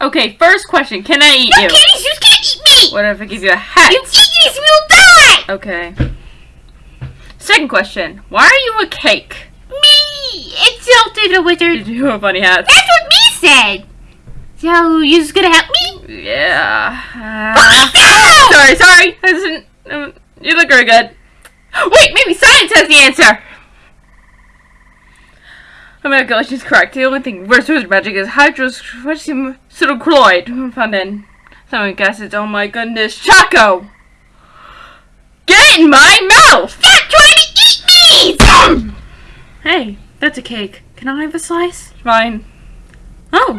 Okay, first question. Can I eat No, you? Candy, you can't eat me! What if I give you a hat? You eat this, we'll die! Okay. Second question. Why are you a cake? Me! It's Insulted the wizard. You have a funny hat? That's what me said! So, you just gonna help me? Yeah. Oh, Uh, no! sorry, sorry. I didn't, um, you look very good. Wait, maybe science has the answer. Oh my god, she's correct. The only thing worse with magic is hydroxychloroquine found in some gases. Oh my goodness, Choco! Get in my mouth! Stop trying to eat me! Hey, that's a cake. Can I have a slice? Fine. Oh,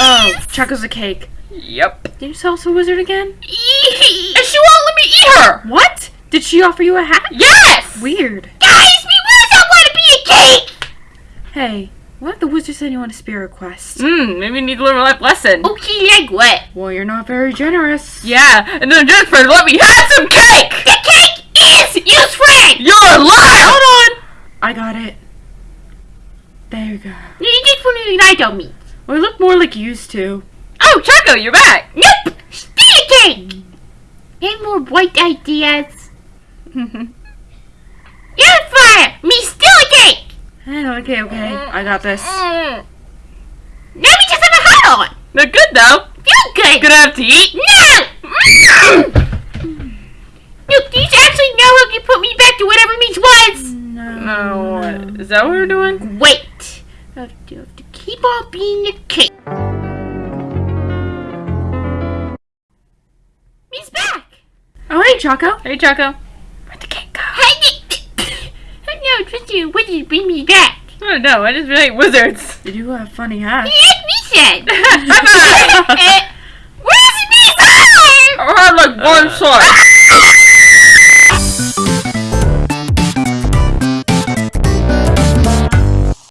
oh, Choco's a cake. Yep. Did you sell us a wizard again? And she won't let me eat her! What? Did she offer you a hat? Yes! Weird. Guys, me wish I want to be a cake! Hey, what if the wizard said you want a spirit request? Hmm, maybe you need to learn a life lesson. Okay, like what? Well, you're not very generous. Yeah, and then Jennifer let me have some cake! The cake is used friend! You're a liar! Hold on! I got it. There you go. You did for me I don't mean. Well, you look more like you used to. Oh, Choco, you're back! Nope! Stay a cake! Any more white ideas? You're fire! Me still a cake! Eh, okay, okay. I got this. Now we just have a hat on! They're good, though. Feel good! Gonna have to eat? No! Look, do you actually know how you put me back to whatever means was? No. no. what- Is that what we're doing? Wait! I have to, have to keep on being a cake. He's back! Oh, hey, Choco. Hey, Choco. Where'd the cake go? Hey, no, just you. What did you bring me back? I don't know. I just really like wizards. Did you have funny hats? Yes, me said. High five! Where's me? I had like one slice.